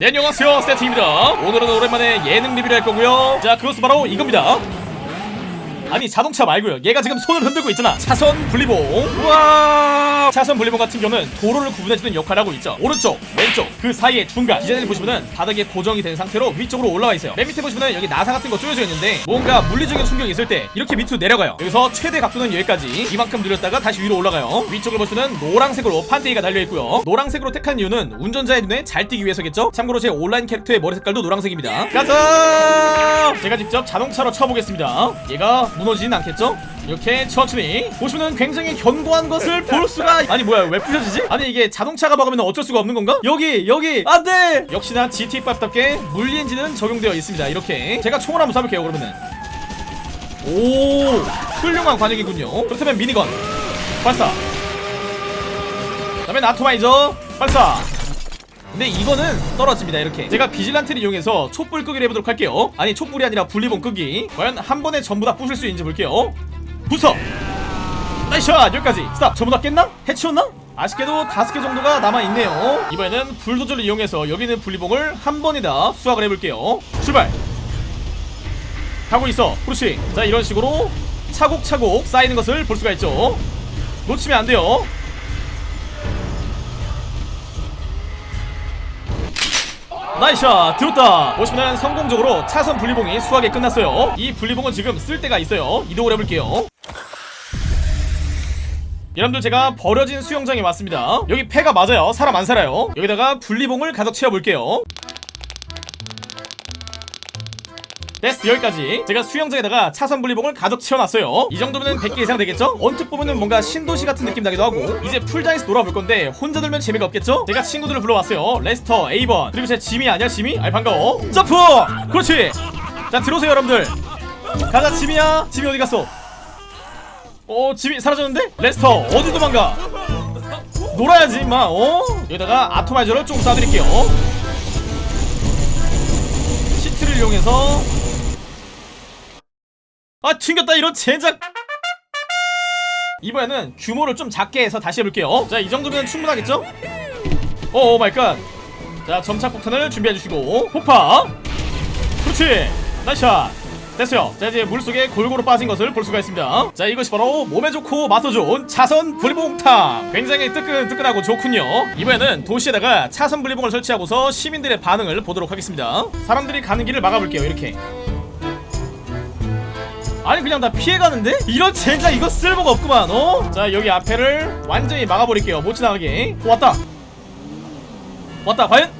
네 안녕하세요. 스태틱입니다. 오늘은 오랜만에 예능 리뷰를 할 거고요. 자 그것은 바로 이겁니다. 아니 자동차 말고요. 얘가 지금 손을 흔들고 있잖아. 차선 분리봉. 우와 차선 분리봉 같은 경우는 도로를 구분해주는 역할을 하고 있죠. 오른쪽 왼쪽 그 사이에 중간. 디자인을 보시면은 바닥에 고정이 된 상태로 위쪽으로 올라와 있어요. 맨 밑에 보시면은 여기 나사 같은 거 쪼여져 있는데 뭔가 물리적인 충격이 있을 때 이렇게 밑으로 내려가요. 여기서 최대 각도는 여기까지. 이만큼 늘렸다가 다시 위로 올라가요. 위쪽을 보시면은 노란색으로 판때기가 달려있고요. 노란색으로 택한 이유는 운전자의 눈에 잘 띄기 위해서겠죠? 참고로 제 온라인 캐릭터의 머리 색깔도 노란색입니다. 가자! 제가 직접 자동차로 쳐보겠습니다. 얘가 무너지진 않겠죠? 이렇게 천천히 보시면 굉장히 견고한 것을 볼 수가 아니 뭐야 왜 부셔지지? 아니 이게 자동차가 막으면 어쩔 수가 없는 건가? 여기 여기 안돼! 역시나 GT5답게 물리 엔진은 적용되어 있습니다. 이렇게 제가 총을 한번 쏴볼게요 그러면은. 오 훌륭한 관역이군요. 그렇다면 미니건 발사. 그 다음에 나토마이저 발사. 근데 이거는 떨어집니다 이렇게. 제가 비질란트를 이용해서 촛불 끄기를 해보도록 할게요. 아니 촛불이 아니라 분리본 끄기. 과연 한 번에 전부 다 부술 수 있는지 볼게요 부숴 나이샷. 여기까지. 스탑. 전부 다 깼나? 해치웠나? 아쉽게도 다섯 개 정도가 남아있네요. 이번에는 불도저를 이용해서 여기 있는 분리봉을 한 번에 다 수확을 해볼게요. 출발. 가고 있어. 그렇지 자 이런 식으로 차곡차곡 쌓이는 것을 볼 수가 있죠. 놓치면 안 돼요. 나이샷. 들었다. 보시면 성공적으로 차선 분리봉이 수확이 끝났어요. 이 분리봉은 지금 쓸 데가 있어요. 이동을 해볼게요 여러분들 제가 버려진 수영장에 왔습니다. 여기 폐가 맞아요. 사람 안 살아요. 여기다가 분리봉을 가득 채워볼게요. 됐어 여기까지. 제가 수영장에다가 차선 분리봉을 가득 채워놨어요. 이 정도면 100개 이상 되겠죠? 언뜻 보면은 뭔가 신도시 같은 느낌 나기도 하고 이제 풀장에서 놀아볼 건데 혼자 놀면 재미가 없겠죠? 제가 친구들을 불러왔어요. 레스터, 에이번. 그리고 제 지미 아니야 지미? 아이 반가워. 점프! 그렇지! 자 들어오세요 여러분들. 가자 지미야. 지미 어디 갔어? 어 지미 사라졌는데? 레스터 어디 도망가? 놀아야지 임마 어? 여기다가 atomizer를 조금 쏴드릴게요. cheat를 이용해서. 아 튕겼다 이런 젠장! 이번에는 규모를 좀 작게 해서 다시 해볼게요. 자 이 정도면 충분하겠죠? oh my god. 자 점착 폭탄을 준비해주시고. 폭파! 그렇지! 나이샷 됐어요. 자 이제 물속에 골고루 빠진 것을 볼 수가 있습니다. 자 이것이 바로 몸에 좋고 맛도 좋은 차선 분리봉탕. 굉장히 뜨끈뜨끈하고 좋군요. 이번에는 도시에다가 차선 분리봉을 설치하고서 시민들의 반응을 보도록 하겠습니다. 사람들이 가는 길을 막아볼게요 이렇게. 아니 그냥 다 피해가는데? 이런 젠장 이거 쓸모가 없구만 어? 자 여기 앞에를 완전히 막아버릴게요 못 지나가게. 오, 왔다. 왔다 과연?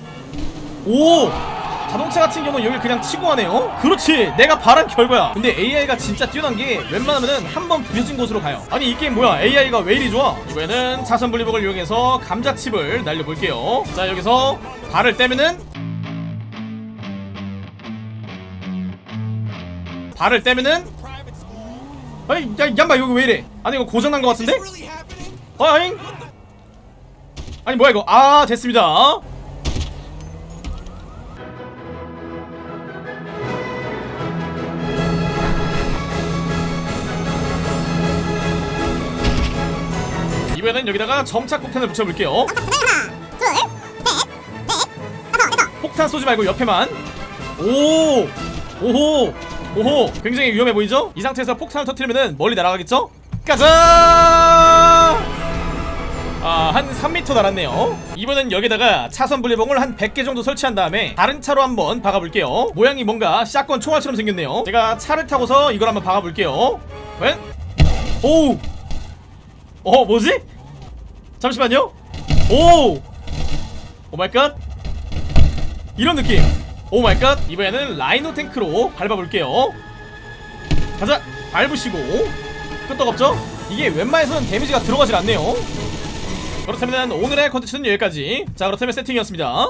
오 자동차 같은 경우는 여기 그냥 치고 가네요. 그렇지. 내가 바란 결과야. 근데 AI가 진짜 뛰어난 게 웬만하면은 한 번 부서진 곳으로 가요. 아니 이 게임 뭐야? AI가 왜 이리 좋아? 이번에는 차선 분리복을 이용해서 감자칩을 날려볼게요. 자 여기서 발을 떼면은 발을 떼면은 아니 야 얌마 여기 왜 이래? 아니 이거 고장난 것 같은데? 어잉? 아니 뭐야 이거? 아 됐습니다 이번엔 여기다가 점착 폭탄을 붙여볼게요 폭탄 쏘지 말고 옆에만 오 오호 오호 굉장히 위험해 보이죠? 이 상태에서 폭탄을 터트리면 멀리 날아가겠죠? 가자 아, 한 3m 날았네요. 이번엔 여기다가 차선 분리봉을 한 100개 정도 설치한 다음에 다른 차로 한번 박아볼게요. 모양이 뭔가 shotgun 총알처럼 생겼네요. 제가 차를 타고서 이걸 한번 박아볼게요. 웬? 오우! 어, 뭐지? 잠시만요. 오! Oh my god. 이런 느낌. Oh my god. 이번에는 라이노 탱크로 밟아볼게요. 가자! 밟으시고. 끄떡없죠? 이게 웬만해서는 데미지가 들어가질 않네요. 그렇다면 오늘의 컨텐츠는 여기까지 자 그렇다면 세팅이었습니다